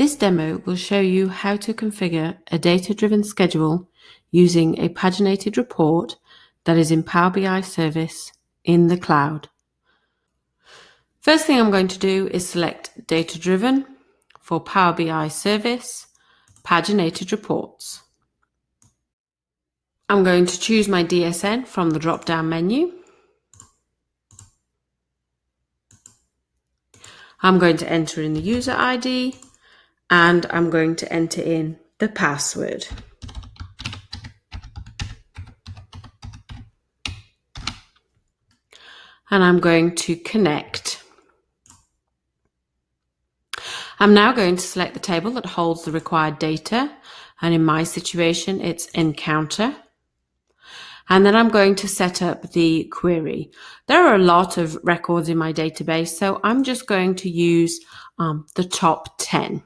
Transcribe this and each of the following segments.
This demo will show you how to configure a data-driven schedule using a paginated report that is in Power BI service in the cloud. First thing I'm going to do is select data-driven for Power BI service, paginated reports. I'm going to choose my DSN from the drop-down menu. I'm going to enter in the user ID and I'm going to enter in the password. And I'm going to connect. I'm now going to select the table that holds the required data. And in my situation, it's encounter. And then I'm going to set up the query. There are a lot of records in my database, so I'm just going to use um, the top 10.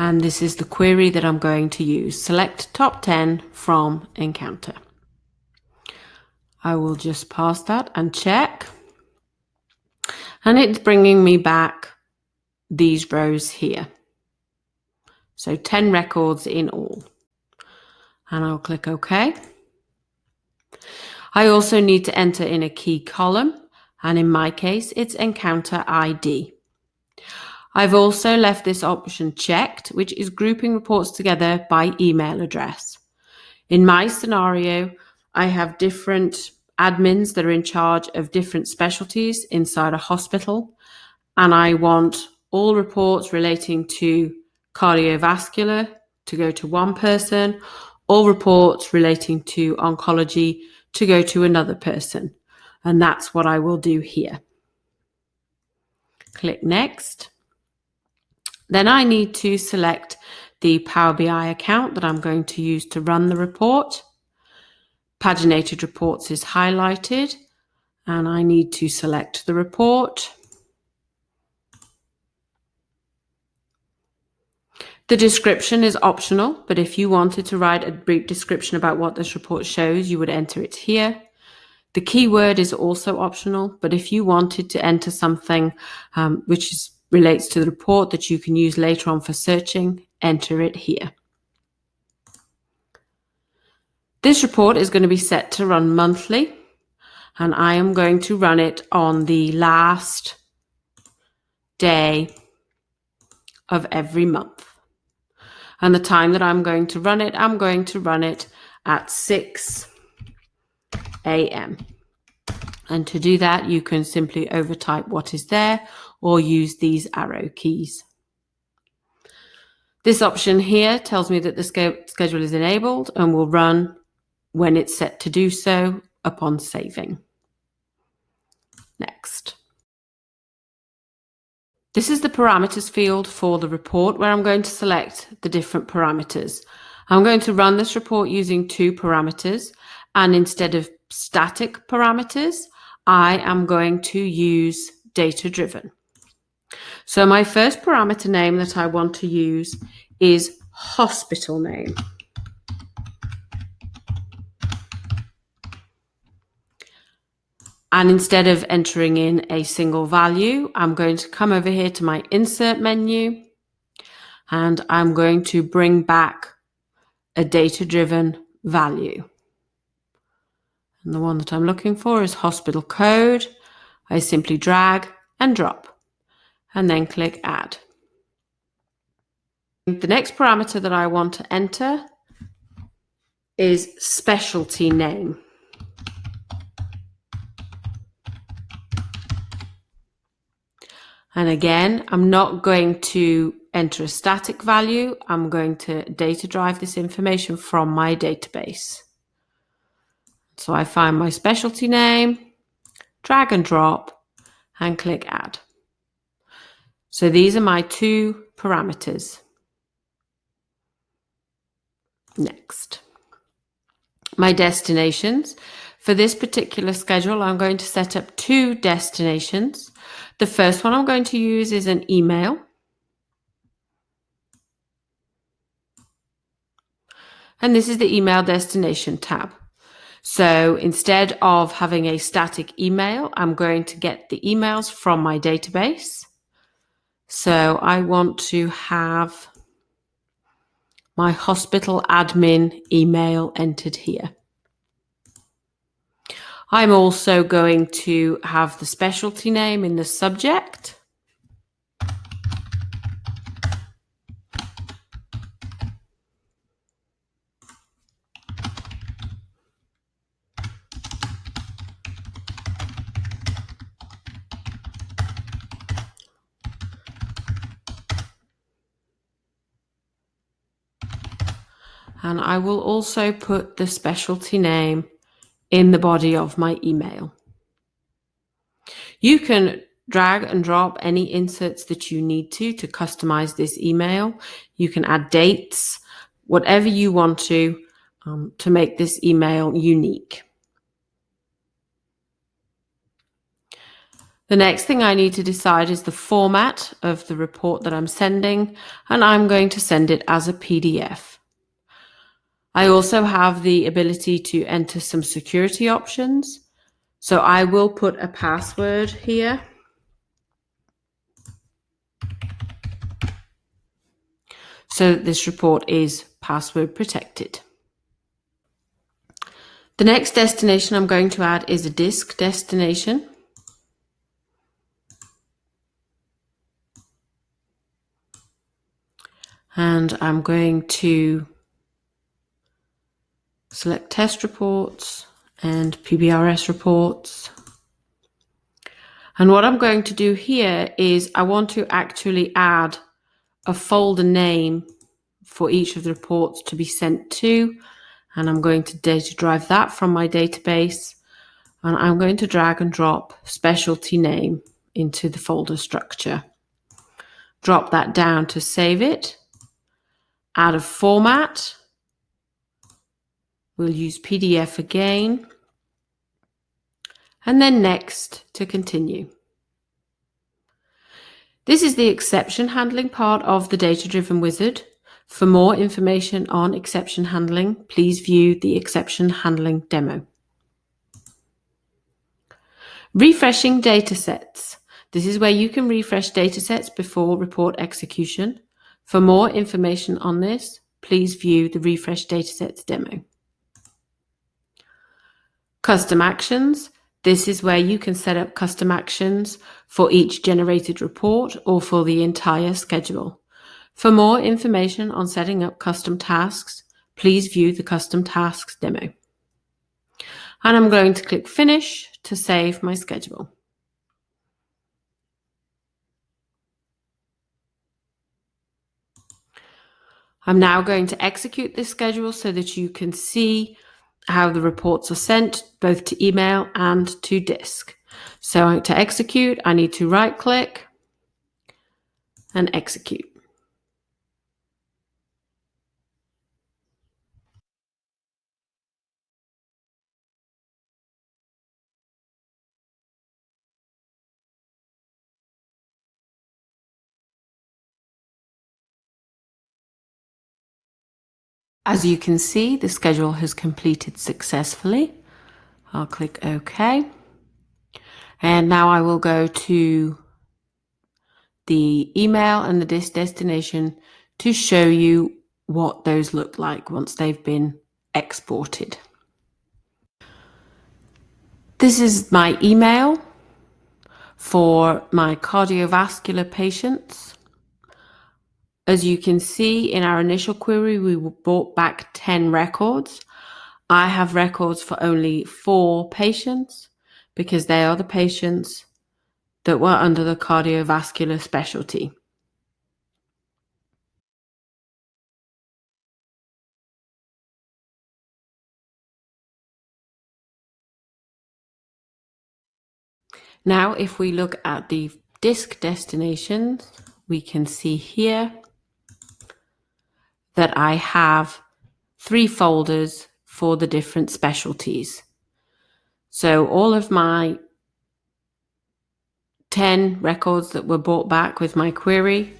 And this is the query that I'm going to use. Select top 10 from Encounter. I will just pass that and check. And it's bringing me back these rows here. So 10 records in all. And I'll click OK. I also need to enter in a key column. And in my case, it's Encounter ID. I've also left this option checked, which is grouping reports together by email address. In my scenario, I have different admins that are in charge of different specialties inside a hospital, and I want all reports relating to cardiovascular to go to one person, all reports relating to oncology to go to another person. And that's what I will do here. Click next. Then I need to select the Power BI account that I'm going to use to run the report. Paginated reports is highlighted and I need to select the report. The description is optional, but if you wanted to write a brief description about what this report shows, you would enter it here. The keyword is also optional, but if you wanted to enter something um, which is relates to the report that you can use later on for searching, enter it here. This report is going to be set to run monthly and I am going to run it on the last day of every month. And the time that I'm going to run it, I'm going to run it at 6 a.m. And to do that, you can simply overtype what is there or use these arrow keys. This option here tells me that the schedule is enabled and will run when it's set to do so upon saving. Next. This is the parameters field for the report where I'm going to select the different parameters. I'm going to run this report using two parameters and instead of static parameters, I am going to use data driven. So my first parameter name that I want to use is hospital name. And instead of entering in a single value, I'm going to come over here to my insert menu and I'm going to bring back a data driven value. And the one that I'm looking for is hospital code. I simply drag and drop and then click add. The next parameter that I want to enter is specialty name. And again, I'm not going to enter a static value. I'm going to data drive this information from my database. So I find my specialty name, drag and drop, and click add. So these are my two parameters. Next. My destinations. For this particular schedule, I'm going to set up two destinations. The first one I'm going to use is an email. And this is the email destination tab. So instead of having a static email, I'm going to get the emails from my database. So I want to have my hospital admin email entered here. I'm also going to have the specialty name in the subject. And I will also put the specialty name in the body of my email. You can drag and drop any inserts that you need to to customize this email. You can add dates, whatever you want to, um, to make this email unique. The next thing I need to decide is the format of the report that I'm sending, and I'm going to send it as a PDF. I also have the ability to enter some security options. So I will put a password here. So this report is password protected. The next destination I'm going to add is a disk destination. And I'm going to select test reports and PBRS reports. And what I'm going to do here is I want to actually add a folder name for each of the reports to be sent to. And I'm going to data drive that from my database. And I'm going to drag and drop specialty name into the folder structure. Drop that down to save it. Add a format We'll use PDF again. And then next to continue. This is the exception handling part of the data-driven wizard. For more information on exception handling, please view the exception handling demo. Refreshing datasets. This is where you can refresh datasets before report execution. For more information on this, please view the refresh datasets demo. Custom actions. This is where you can set up custom actions for each generated report or for the entire schedule. For more information on setting up custom tasks, please view the custom tasks demo. And I'm going to click finish to save my schedule. I'm now going to execute this schedule so that you can see how the reports are sent both to email and to disk. So to execute, I need to right click and execute. As you can see, the schedule has completed successfully. I'll click OK. And now I will go to the email and the destination to show you what those look like once they've been exported. This is my email for my cardiovascular patients. As you can see in our initial query, we brought back 10 records. I have records for only four patients because they are the patients that were under the cardiovascular specialty. Now, if we look at the disk destinations, we can see here that I have three folders for the different specialties. So all of my 10 records that were brought back with my query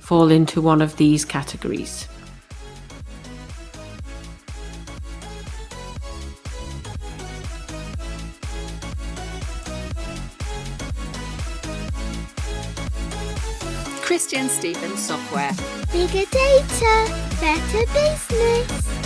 fall into one of these categories. Christian Stevens Software. Bigger data, better business.